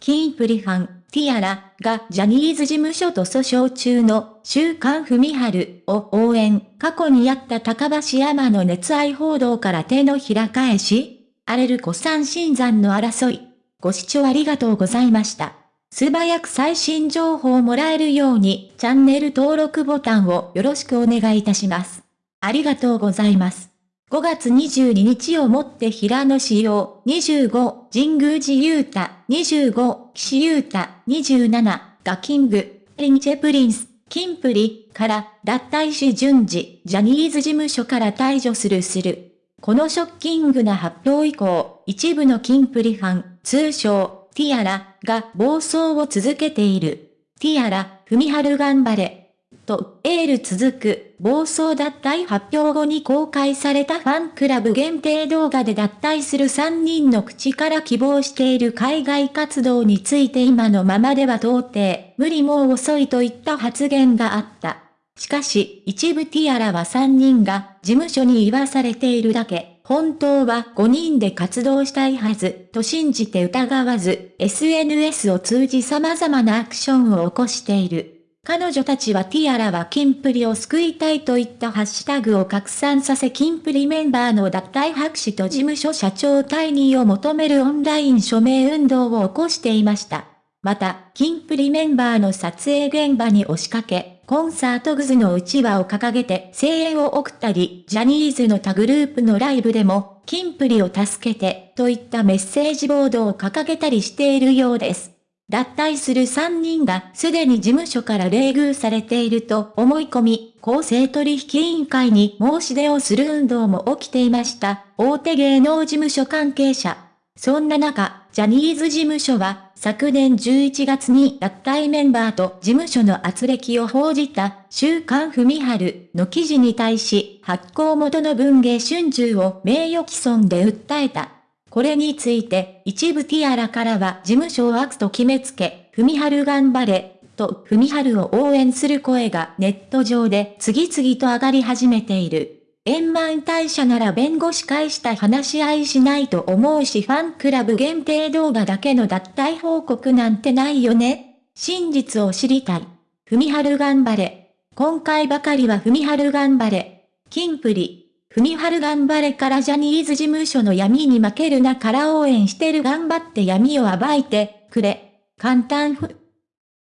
キンプリファン、ティアラがジャニーズ事務所と訴訟中の週刊文春を応援。過去にあった高橋山の熱愛報道から手のひら返し荒れる古参新山の争い。ご視聴ありがとうございました。素早く最新情報をもらえるようにチャンネル登録ボタンをよろしくお願いいたします。ありがとうございます。5月22日をもって平野仕様、25、神宮寺勇太、25、岸優太、27、が King & Prince、キンプリ、から。脱退し順次、ジャニーズ事務所から退場するする。このショッキングな発表以降、一部のキンプリファン、通称、ティアラ、が暴走を続けている。ティアラ、ふみはる頑張れ。と、エール続く、暴走脱退発表後に公開されたファンクラブ限定動画で脱退する3人の口から希望している海外活動について今のままでは到底、無理もう遅いといった発言があった。しかし、一部ティアラは3人が事務所に言わされているだけ、本当は5人で活動したいはず、と信じて疑わず、SNS を通じ様々なアクションを起こしている。彼女たちはティアラはキンプリを救いたいといったハッシュタグを拡散させキンプリメンバーの脱退白紙と事務所社長退任を求めるオンライン署名運動を起こしていました。また、キンプリメンバーの撮影現場に押しかけ、コンサートグズのうちわを掲げて声援を送ったり、ジャニーズの他グループのライブでも、キンプリを助けて、といったメッセージボードを掲げたりしているようです。脱退する3人がすでに事務所から冷遇されていると思い込み、公正取引委員会に申し出をする運動も起きていました。大手芸能事務所関係者。そんな中、ジャニーズ事務所は昨年11月に脱退メンバーと事務所の圧力を報じた週刊文春の記事に対し発行元の文芸春秋を名誉毀損で訴えた。これについて、一部ティアラからは事務所を悪と決めつけ、ふみはる頑張れ、とふみはるを応援する声がネット上で次々と上がり始めている。円満退社なら弁護士会した話し合いしないと思うしファンクラブ限定動画だけの脱退報告なんてないよね。真実を知りたい。ふみはる頑張れ。今回ばかりはふみはる頑張れ。キンプリ。ふみはる頑張れからジャニーズ事務所の闇に負けるなから応援してる頑張って闇を暴いてくれ。簡単ふ。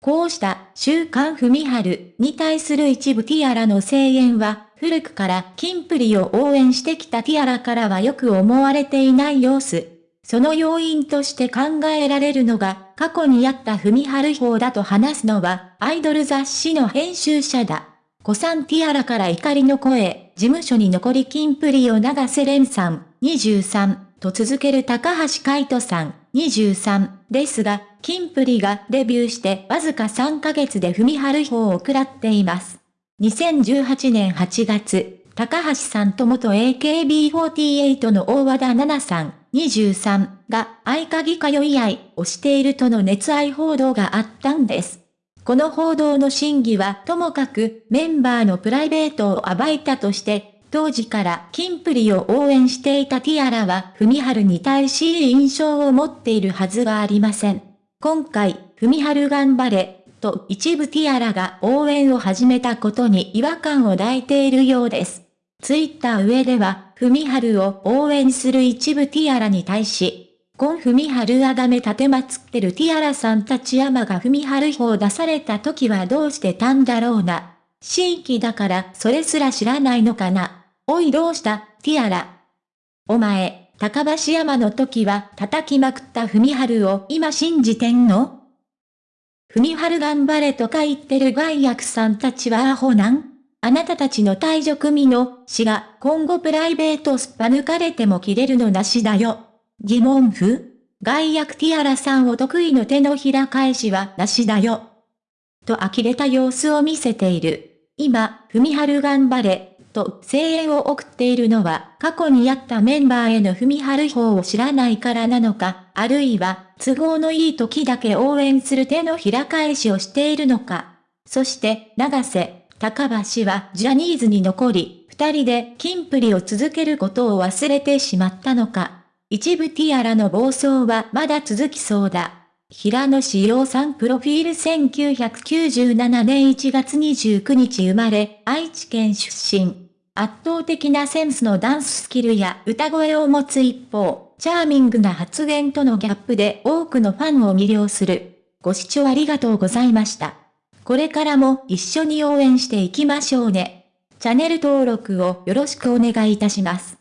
こうした週刊ふみはるに対する一部ティアラの声援は古くからキンプリを応援してきたティアラからはよく思われていない様子。その要因として考えられるのが過去にあったふみはる法だと話すのはアイドル雑誌の編集者だ。古参ティアラから怒りの声、事務所に残りキンプリを長瀬廉さん、23、と続ける高橋海人さん、23ですが、キンプリがデビューしてわずか3ヶ月で踏み張る方を食らっています。2018年8月、高橋さんと元 AKB48 の大和田奈々さん、23が合鍵通い合いをしているとの熱愛報道があったんです。この報道の真偽はともかくメンバーのプライベートを暴いたとして、当時からキンプリを応援していたティアラは、ふみはるに対しい印象を持っているはずはありません。今回、ふみはる頑張れ、と一部ティアラが応援を始めたことに違和感を抱いているようです。ツイッター上では、ふみはるを応援する一部ティアラに対し、コンフミハルアダメ立てまつってるティアラさんたち山が踏み張る方出された時はどうしてたんだろうな。新規だからそれすら知らないのかな。おいどうした？ティアラ。お前、高橋山の時は叩きまくった踏み張るを今信じてんの？踏み張る頑張れとか言ってる外役さんたちはアホなん？あなたたちの退場組の死が今後プライベートすっぱ抜かれても切れるのなしだよ。疑問符外役ティアラさんを得意の手のひら返しはなしだよ。と呆れた様子を見せている。今、ふみはる頑張れ、と声援を送っているのは過去にあったメンバーへのふみはる方を知らないからなのか、あるいは都合のいい時だけ応援する手のひら返しをしているのか。そして、長瀬、高橋はジャニーズに残り、二人でキンプリを続けることを忘れてしまったのか。一部ティアラの暴走はまだ続きそうだ。平野志陽さんプロフィール1997年1月29日生まれ、愛知県出身。圧倒的なセンスのダンススキルや歌声を持つ一方、チャーミングな発言とのギャップで多くのファンを魅了する。ご視聴ありがとうございました。これからも一緒に応援していきましょうね。チャンネル登録をよろしくお願いいたします。